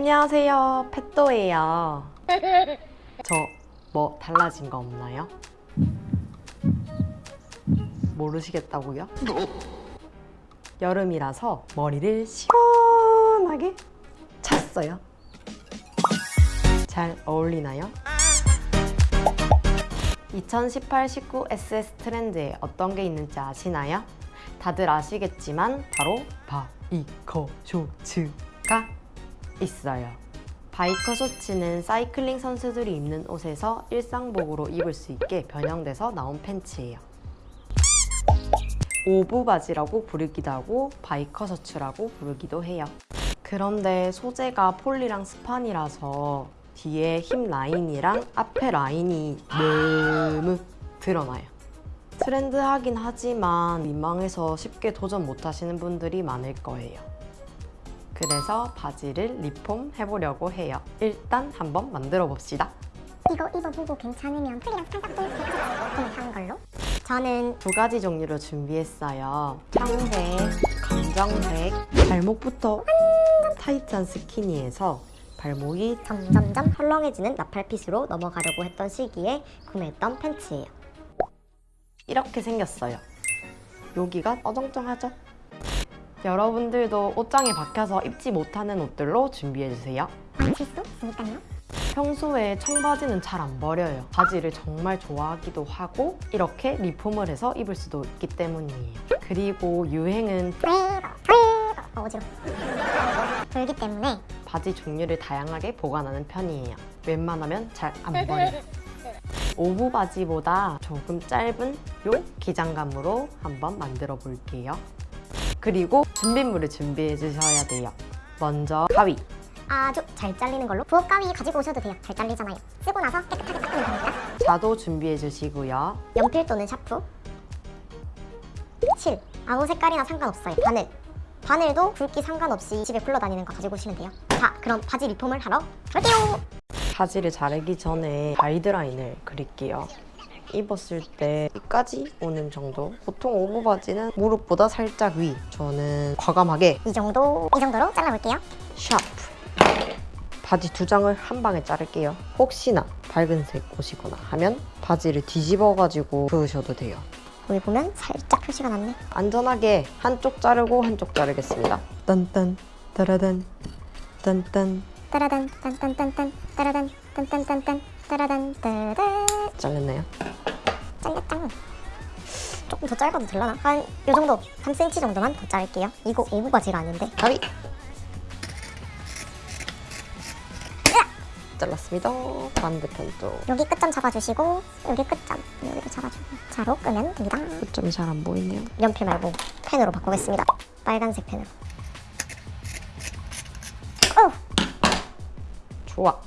안녕하세요 펫도예요 저 뭐 달라진 거 없나요? 모르시겠다고요? 여름이라서 머리를 시원하게 찼어요 잘 어울리나요? 2018-19 SS 트렌드에 어떤 게 있는지 아시나요? 다들 아시겠지만 바로 바이커 쇼츠가 있어요. 바이커 셔츠는 사이클링 선수들이 입는 옷에서 일상복으로 입을 수 있게 변형돼서 나온 팬츠예요. 5부 바지라고 부르기도 하고 바이커 셔츠라고 부르기도 해요. 그런데 소재가 폴리랑 스판이라서 뒤에 힙 라인이랑 앞에 라인이 너무 드러나요. 트렌드하긴 하지만 민망해서 쉽게 도전 못하시는 분들이 많을 거예요. 그래서 바지를 리폼 해보려고 해요. 일단 한번 만들어 봅시다. 이거 입어보고 괜찮으면 풀이랑 살짝 한 걸로 저는 두 가지 종류로 준비했어요. 청색, 검정색, 발목부터 타이트한 스키니에서 발목이 점점점 헐렁해지는 나팔핏으로 넘어가려고 했던 시기에 구매했던 팬츠예요 이렇게 생겼어요. 여기가 어정쩡하죠? 여러분들도 옷장에 박혀서 입지 못하는 옷들로 준비해주세요. 망칠 수 있으니까요 평소에 청바지는 잘 안 버려요. 바지를 정말 좋아하기도 하고 이렇게 리폼을 해서 입을 수도 있기 때문이에요. 그리고 유행은 어, 어지러워 불기 때문에 바지 종류를 다양하게 보관하는 편이에요. 웬만하면 잘 안 버려요. 5부 바지보다 조금 짧은 요 기장감으로 한번 만들어 볼게요. 그리고 준비물을 준비해 주셔야 돼요. 먼저 가위, 아주 잘 잘리는 걸로. 부엌 가위 가지고 오셔도 돼요. 잘 잘리잖아요. 쓰고 나서 깨끗하게 닦으면 됩니다. 자도 준비해 주시고요. 연필 또는 샤프. 실 아무 색깔이나 상관없어요. 바늘. 바늘도 굵기 상관없이 집에 굴러다니는 거 가지고 오시면 돼요. 자 그럼 바지 리폼을 하러 갈게요. 바지를 자르기 전에 가이드라인을 그릴게요. 입었을 때 여기까지 오는 정도. 보통 5부 바지는 무릎보다 살짝 위. 저는 과감하게 이 정도? 이 정도로? 잘라볼게요. 샤프. 바지 두 장을 한 방에 자를게요. 혹시나 밝은색 옷이거나 하면 바지를 뒤집어 가지고 그으셔도 돼요. 여기 보면 살짝 표시가 났네. 안전하게 한쪽 자르고 한쪽 자르겠습니다. 딴딴 따라단 딴딴. 따라단 딴딴딴딴 따라단 딴딴딴딴 따라단 따단. 잘렸나요? 잘렸짱 조금 더 짧아도 되려나? 한 요 정도 3cm 정도만 더 자를게요. 이거 5부 바지가 아닌데? 가위 잘랐습니다. 반대편도 여기 끝점 잡아주시고 여기 끝점. 여기도 잡아주고. 자로 그으면 됩니다. 끝점이 잘 안 보이네요. 연필 말고 펜으로 바꾸겠습니다. 빨간색 펜으로. 어! 좋아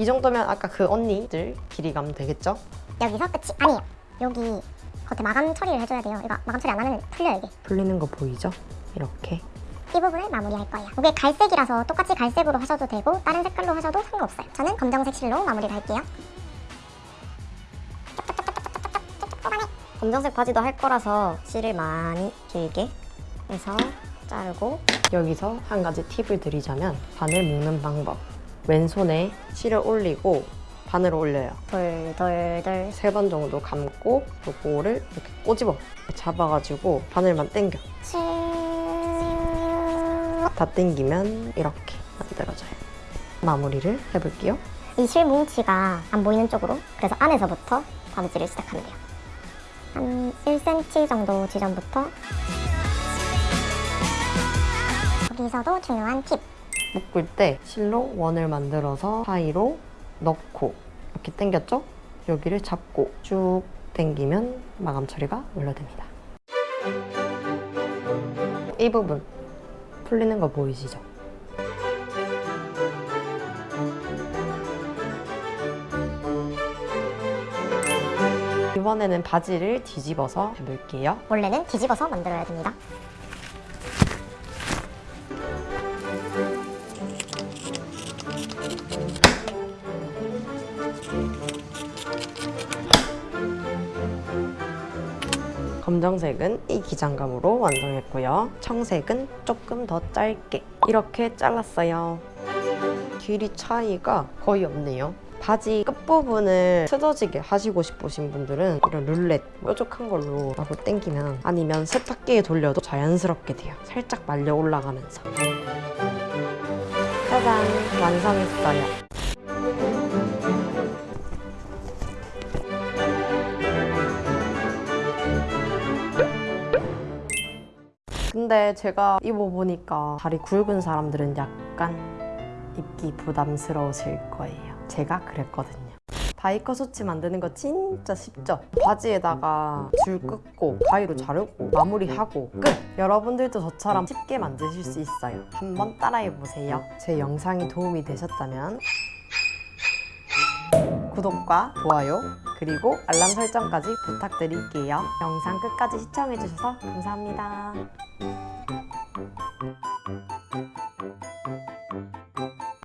이 정도면 아까 그 언니들 길이감 되겠죠? 여기서 끝이 아니에요. 여기 겉에 마감 처리를 해줘야 돼요. 이거 마감 처리 안 하면 풀려요 이게. 풀리는 거 보이죠? 이렇게. 이 부분을 마무리할 거예요. 이게 갈색이라서 똑같이 갈색으로 하셔도 되고 다른 색깔로 하셔도 상관없어요. 저는 검정색 실로 마무리를 할게요. 검정색 바지도 할 거라서 실을 많이 길게 해서 자르고 여기서 한 가지 팁을 드리자면 바늘 묶는 방법 왼손에 실을 올리고 바늘을 올려요. 돌돌돌 세번 정도 감고 요거를 이렇게 꼬집어 잡아가지고 바늘만 당겨. 다 당기면 이렇게 만들어져요. 마무리를 해볼게요. 이 실뭉치가 안 보이는 쪽으로 그래서 안에서부터 바느질을 시작하면 돼요. 한 1cm 정도 지점부터. 여기서도 중요한 팁 묶을 때 실로 원을 만들어서 사이로 넣고 이렇게 당겼죠? 여기를 잡고 쭉 당기면 마감 처리가 완료됩니다. 이 부분 풀리는 거 보이시죠? 이번에는 바지를 뒤집어서 해볼게요. 원래는 뒤집어서 만들어야 됩니다 검정색은 이 기장감으로 완성했고요. 청색은 조금 더 짧게 이렇게 잘랐어요. 길이 차이가 거의 없네요. 바지 끝부분을 틀어지게 하시고 싶으신 분들은 이런 룰렛 뾰족한 걸로 하고 당기면 아니면 세탁기에 돌려도 자연스럽게 돼요. 살짝 말려 올라가면서. 짜잔! 완성했어요. 근데 제가 입어보니까 다리 굵은 사람들은 약간 입기 부담스러우실 거예요. 제가 그랬거든요. 바이커 소치 만드는 거 진짜 쉽죠? 바지에다가 줄 긋고 가위로 자르고 마무리하고 끝! 여러분들도 저처럼 쉽게 만드실 수 있어요. 한번 따라해보세요. 제 영상이 도움이 되셨다면 구독과 좋아요 그리고 알람 설정까지 부탁드릴게요. 영상 끝까지 시청해주셔서 감사합니다.